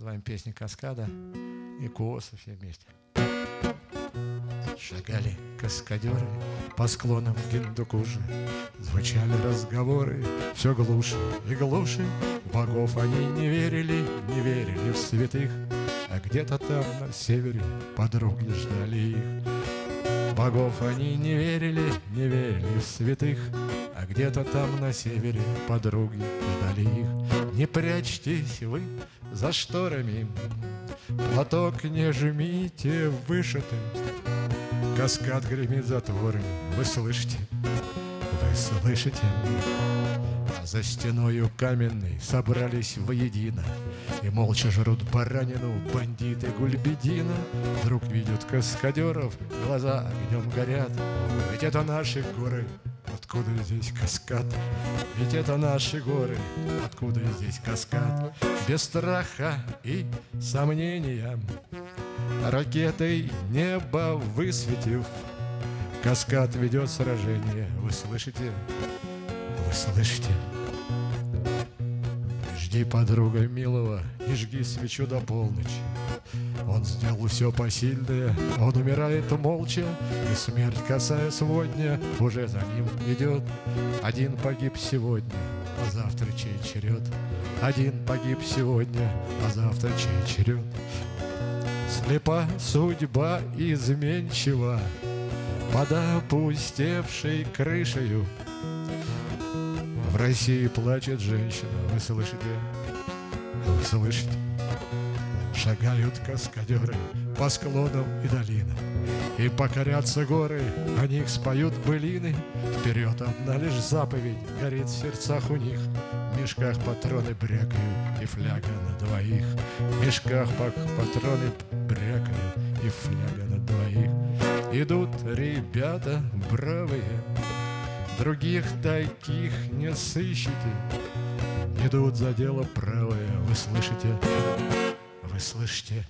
Называем песни «Каскада» и «Кооса» все вместе. Шагали каскадеры по склонам Гиндукуши, Звучали разговоры все глуше и глуше. Богов они не верили, не верили в святых, А где-то там на севере подруги ждали их. Богов они не верили, не верили в святых, А где-то там на севере подруги ждали их. Не прячьтесь вы за шторами, Платок не жмите вышитым, Каскад гремит затворами Вы слышите? Вы слышите? За стеною каменной Собрались воедино И молча жрут баранину Бандиты Гульбедина Вдруг видят каскадеров Глаза огнем горят Ведь это наши горы Откуда здесь каскад? Ведь это наши горы Откуда здесь каскад? Без страха и сомнения Ракетой небо высветив, Каскад ведет сражение. Вы слышите? Слышите? Жди, подруга милого, и жги свечу до полночи. Он сделал все посильное, он умирает молча, И смерть, касая сегодня, уже за ним идет. Один погиб сегодня, а завтра чей черед? Один погиб сегодня, а завтра чей черед? Слепа судьба изменчива Под опустевшей крышею В России плачет женщина. Вы слышите? Вы слышите? Шагают каскадеры по склонам и долинам. И покорятся горы, о них споют былины. Вперед одна лишь заповедь горит в сердцах у них. В мешках патроны брякают и фляга на двоих. В мешках патроны брякают и фляга на двоих. Идут ребята бравые, других таких не сыщете Идут за дело правое, вы слышите? Вы слышите?